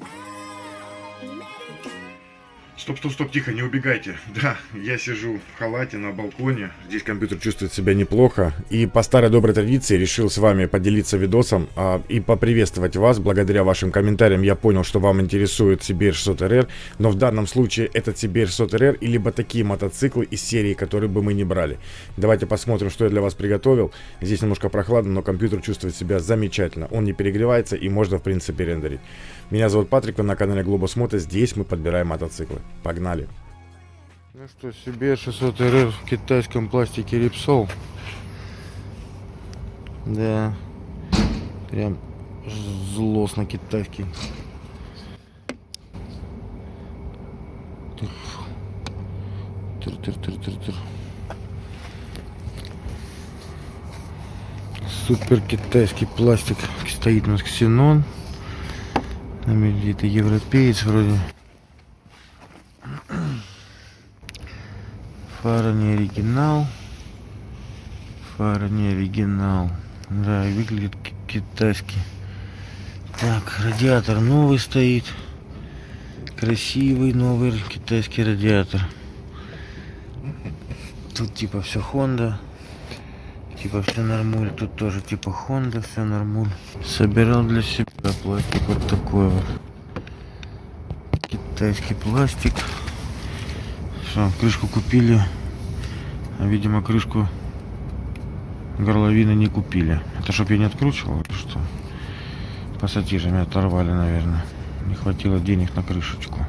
Ah, Стоп, стоп, стоп, тихо, не убегайте. Да, я сижу в халате на балконе. Здесь компьютер чувствует себя неплохо. И по старой доброй традиции решил с вами поделиться видосом а, и поприветствовать вас. Благодаря вашим комментариям я понял, что вам интересует Сибирь 600 РР. Но в данном случае этот Сибирь 600 РР и либо такие мотоциклы из серии, которые бы мы не брали. Давайте посмотрим, что я для вас приготовил. Здесь немножко прохладно, но компьютер чувствует себя замечательно. Он не перегревается и можно в принципе рендерить. Меня зовут Патрик, вы на канале Globus Moto. Здесь мы подбираем мотоциклы. Погнали! Ну что, себе 600 РР в китайском пластике Рипсол. Да. Прям злостно китайский. Тыр-тыр-тыр-тыр-тыр. Супер китайский пластик. Стоит у нас ксенон. Там где-то европеец вроде. Фара не оригинал. Фара не оригинал. Да, выглядит ки- китайски. Так, радиатор новый стоит. Красивый новый китайский радиатор. Тут типа все Honda. Типа все нормуль. Тут тоже типа Honda, все нормуль. Собирал для себя пластик вот такой вот. Китайский пластик. Все, крышку купили. А видимо крышку горловины не купили. Это чтоб я не откручивал или что? Пассатижами оторвали, наверное. Не хватило денег на крышечку.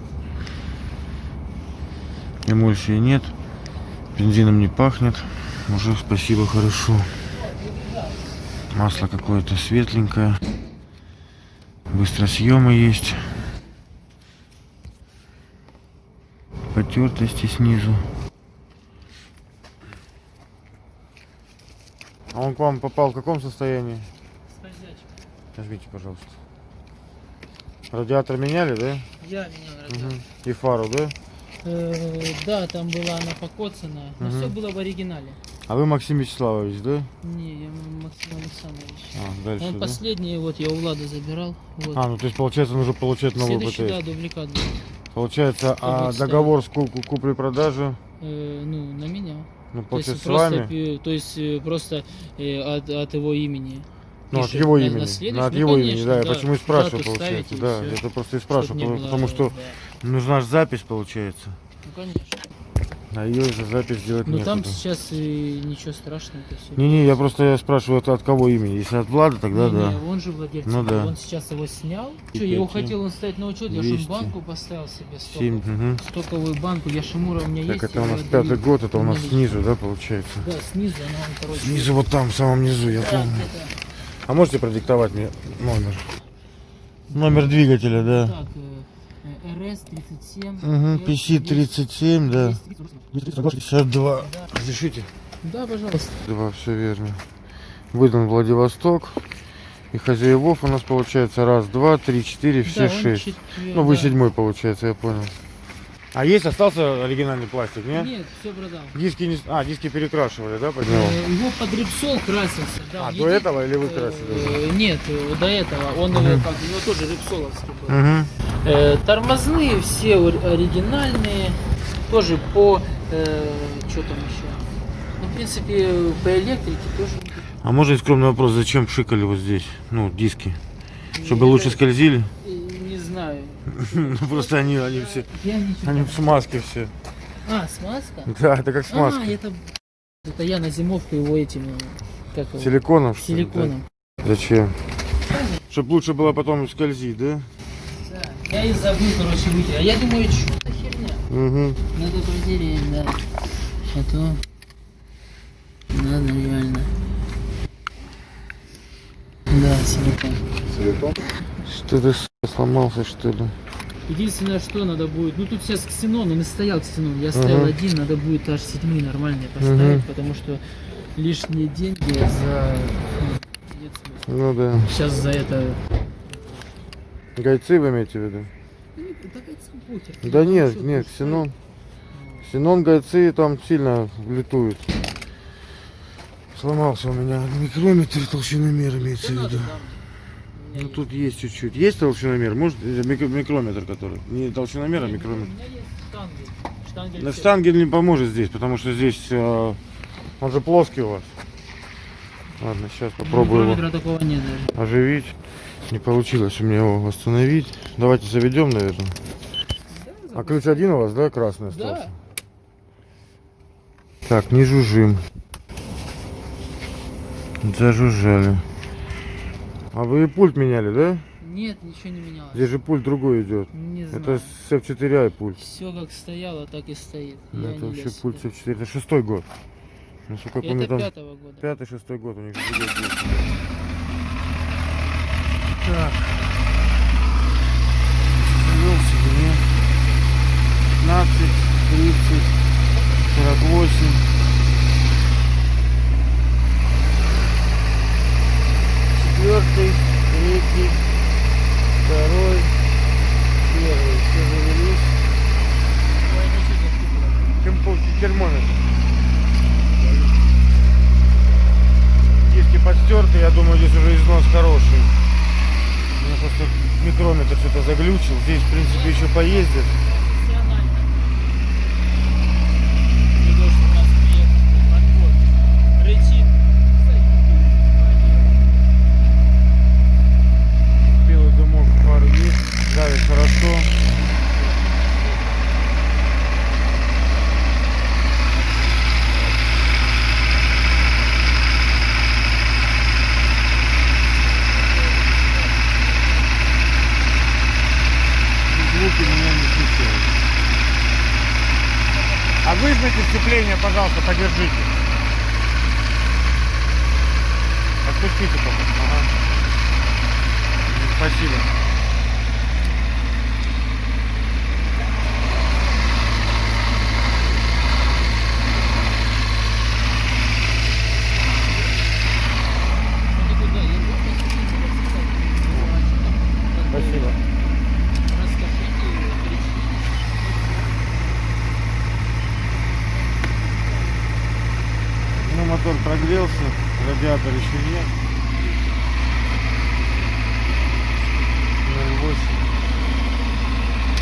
Эмульсии нет. Бензином не пахнет. Уже спасибо, хорошо. Масло какое-то светленькое. Быстросъемы есть. Потертости снизу. А он к вам попал в каком состоянии? Нажмите, пожалуйста. Радиатор меняли, да? Я менял радиатор. Мгм. И фару, да? Э, да, там была она покоцанная, но Мгм. все было в оригинале. А вы Максим Вячеславович, да? Не, я Максим Александрович. А, дальше, Он да? последний, вот я у Влада забирал. Вот. А, ну то есть получается нужно получать новый Следующий, да, БТС. дубликат был. Получается, а договор с ку- ку- купли-продажи, Э, ну, на меня. ну, То есть с просто, вами? пи- то есть э, просто э, от, от его имени. Ну, от его имени. на. Ну, от Ну, его имени, конечно, да. Я да. почему и спрашиваю, получается. Да, всё. это просто и спрашиваю, потому, было, потому что да. нужна же запись, получается. Ну, конечно. А ее за запись делать Ну, там сейчас и ничего страшного. это. Не-не, я просто я спрашиваю, это от кого имени? Если от Влада, тогда Не, да. не, он же владелец. Ну да. Он сейчас его снял. Что, я его хотел он ставить на учет, я же 200. банку поставил себе стоковую. Стоковую банку, я Шимура у меня Так, есть. это у нас пятый год, это у нас снизу, да, получается? Да, снизу, она он, короче. Снизу вот там, в самом низу, я Да, помню. где-то А можете продиктовать мне номер? Номер двигателя, да. Так, э, РС 37. Угу, PC37, да. 52. Да. Разрешите? Да, пожалуйста. Два, все верно. Выдан Владивосток. И хозяевов у нас получается раз, два, три, четыре, все Да, шесть. четвер- Ну, вы да. седьмой получается, я понял. А есть остался оригинальный пластик, нет? Нет, все продал. Диски не... А, диски перекрашивали, да, под него? Э, Его под репсол красился. Да, А, в до этого или вы красили? Э, Нет, э, до этого. Он его как, у него тоже репсоловский был. Угу. Э, тормозные все ор- оригинальные, тоже по, э, что там еще? Ну, в принципе, по электрике тоже. А можно скромный вопрос, зачем пшикали вот здесь, ну, диски? Чтобы Я лучше скользили? Не знаю. Ну, просто они, они все, они в смазке все. А, смазка? Да, это как А, смазка. это, это я на зимовку его этим, как его, Силиконом, что силиконом. Зачем? Чтобы лучше было потом скользить, да? Да. Я и забыл, короче, выйти. А я думаю, что это херня. Угу. Надо проверить, да. А то... Надо реально. Да, силикон. Что-то с- сломался, что ли? Единственное, что надо будет... Ну, тут сейчас ксенон, он и стоял ксенон. Я ставил Мгм. один, надо будет аж седьмые нормальные поставить, Мгм. потому что лишние деньги за... ну. Ну да. Сейчас за это... Гайцы вы имеете в виду? Да нет, нет, ксенон. Ну, Ксенон гайцы там сильно летуют. Сломался у меня микрометр толщиномер имеется в виду. Ну тут есть чуть-чуть. Есть толщиномер? Может, э, мик- микрометр который? Не толщиномер, а микрометр. Штангель. На штангель не поможет здесь, потому что здесь э, он же плоский у вас. Ладно, сейчас попробую его оживить. Не получилось у меня его восстановить. Давайте заведем, наверное. А ключ один у вас, да, красный остался? Да. Так, не жужжим. Зажужжали. А вы пульт меняли, да? Нет, ничего не менялось. Здесь же пульт другой идет. Не знаю. Это с F4i пульт. Все как стояло, так и стоит. Ну, Я это вообще лез пульт сюда. F4. Это шестой год. Насколько помню, Это там пятого года. пятый, шестой год у них. Так. Завел себе 15, 30, 48. Четвертый, третий, второй, первый. Все завелись. Ой, это что за штука? Темпо- термометр. Диски подстерты, я думаю, здесь уже износ хороший. У меня просто микрометр что-то заглючил. Здесь, в принципе, еще поездит. Профессионально. Не то, что у нас приехал подбор. Рычит. Белый дымок фары есть, давит хорошо. Звуки меня не смущают. А выжмите сцепление, пожалуйста, подержите. Отпустите пока. Ага. Спасибо. Это куда? Я помню, что ты записал. Спасибо. Расскажите, перечислите. Ну, мотор прогрелся, еще нет. 0,8.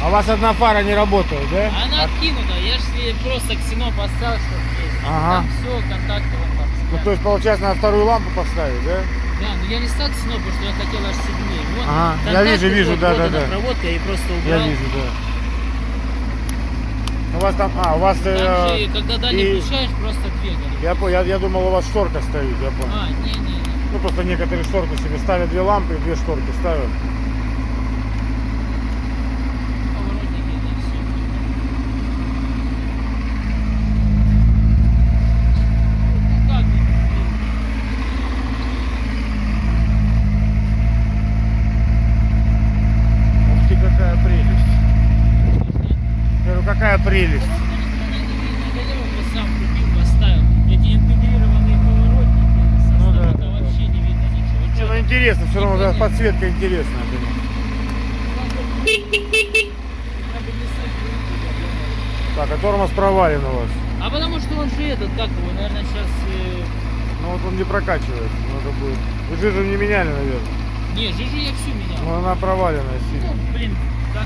А у вас одна фара не работает, да? Она откинута, я же просто ксеноп поставил, чтобы есть. Ага. Там все, контакты вон там. Ну, то есть, получается, надо вторую лампу поставить, да? Да, но я не стал ксеноп, потому что я хотел аж. Вот, Ага, я вижу, вижу, да, да, да. проводка, я вижу, да. Вас там, а, у вас, Там э, же, когда дальний и- включаешь, просто две я, по- я, я думал, у вас шторка стоит, я понял. А, не-не-не. Ну, просто некоторые шторки себе ставят две лампы и две шторки ставят. Поворотники, да, все. Ну как, блин, Ух ты, какая прелесть. Я говорю, какая прелесть. сам купил, поставил. Эти интегрированные поворотники со Ну да, сторонка да, да. вообще не видно ничего. Не, Чё ну там? Интересно, все равно да, подсветка интересная. Так, а тормоз провален у вас. А потому что он же этот, как его, наверное, сейчас... Ну вот он не прокачивает. Надо будет. Вы жижу не меняли, наверное. Не, жижу я всю менял. Но она проваленная Ну, сильно. блин, все,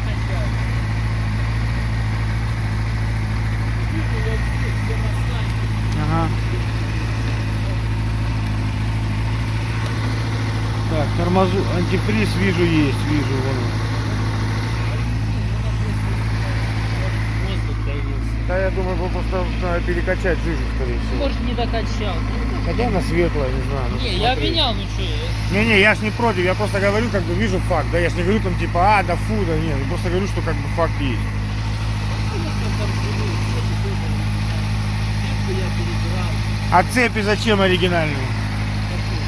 все маслами. Ага. Тормозу, антифриз вижу есть, вижу вон. Да, я думаю, вы просто надо перекачать жижу, скорее всего. Может, не докачал. Хотя она светлая, не знаю. Не, я менял, ну что, я... Не-не, я ж не против, я просто говорю, как бы вижу факт, да, я ж не говорю там типа, а, да фу, да нет, я просто говорю, что как бы факт есть. А цепи зачем оригинальные?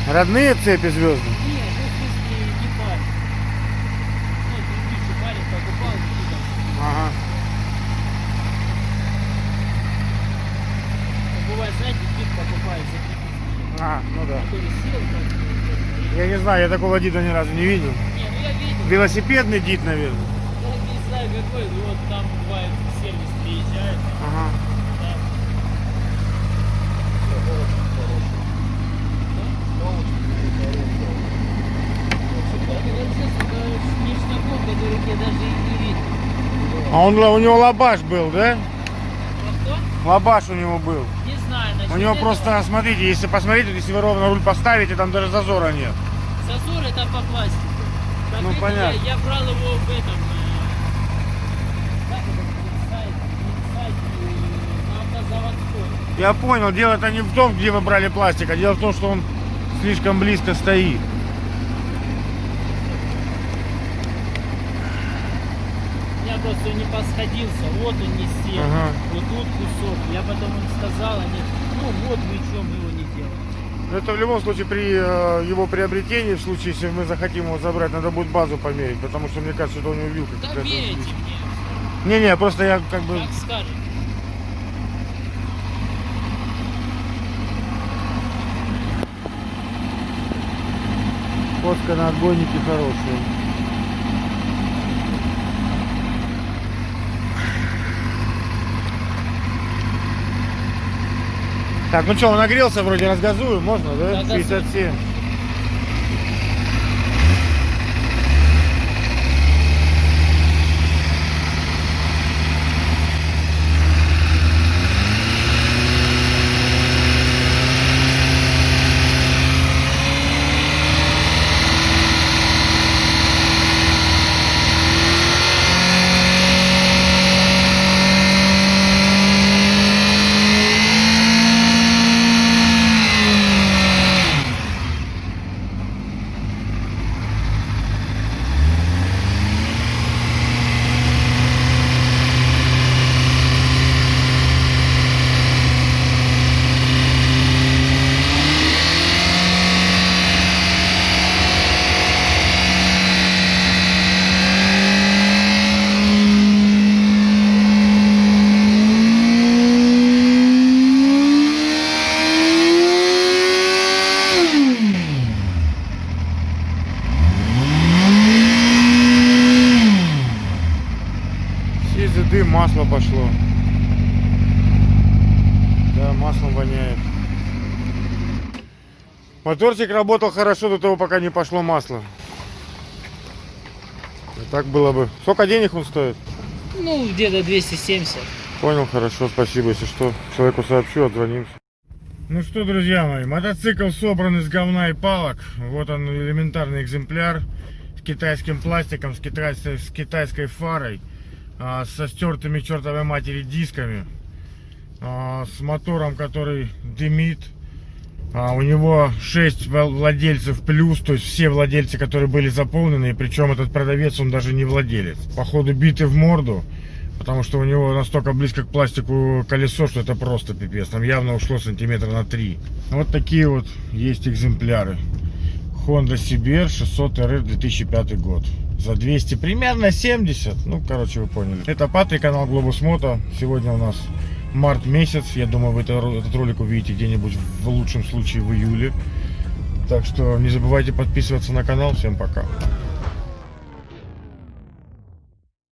Родные цепи звездные? Не, ну в смысле не парень. Ну, предыдущий парень покупал какие-то. Ага. Ну, Бывает, знаете, кит покупает за 3000. А, ну да. Я не знаю, я такого дида ни разу не видел. Не, ну я видел. Велосипедный дид, наверное. Я не знаю какой, но вот там бывает сервис приезжает. Ага. А он, у него лабаш был, да? Лабаш у него был. У него просто, смотрите, если посмотреть, если вы ровно руль поставите, там даже зазора нет. Зазор это по пластику. Ну, понятно. Я, я брал его в этом... э. Я понял, дело-то не в том, где вы брали пластик, а дело в том, что он слишком близко стоит. Просто не посходился, вот он не сел, Ага. вот тут кусок. Я потом им сказал, они, ну вот мы чем его не делаем. Это в любом случае при э, его приобретении, в случае, если мы захотим его забрать, надо будет базу померить, потому что мне кажется, что у него вилка Да какая-то. мне, Не-не, просто я как бы... как скажете. Фотка на отбойнике хорошая. Так, ну что, он нагрелся, вроде разгазуем, можно, да? Да, газуй. 57. Сизый дым, масло пошло. Да, маслом воняет. Моторчик работал хорошо до того, пока не пошло масло. И так было бы. Сколько денег он стоит? Ну, где-то 270. Понял, хорошо, спасибо. Если что, человеку сообщу, отзвонимся. Ну что, друзья мои, мотоцикл собран из говна и палок. Вот он, элементарный экземпляр с китайским пластиком, с китайской, с китайской фарой, а, со стертыми чертовой матери дисками, а, с мотором, который дымит. А, у него 6 владельцев плюс, то есть все владельцы, которые были заполнены, и причем этот продавец, он даже не владелец. Походу биты в морду, потому что у него настолько близко к пластику колесо, что это просто пипец. Там явно ушло сантиметра на 3. Вот такие вот есть экземпляры. Honda CBR 600 RR 2005 год. За 200 примерно 70. Ну, короче, вы поняли. Это Патрик, канал Globus Moto. Сегодня у нас март месяц. Я думаю, вы это- этот ролик увидите где-нибудь в лучшем случае в июле. Так что не забывайте подписываться на канал. Всем пока.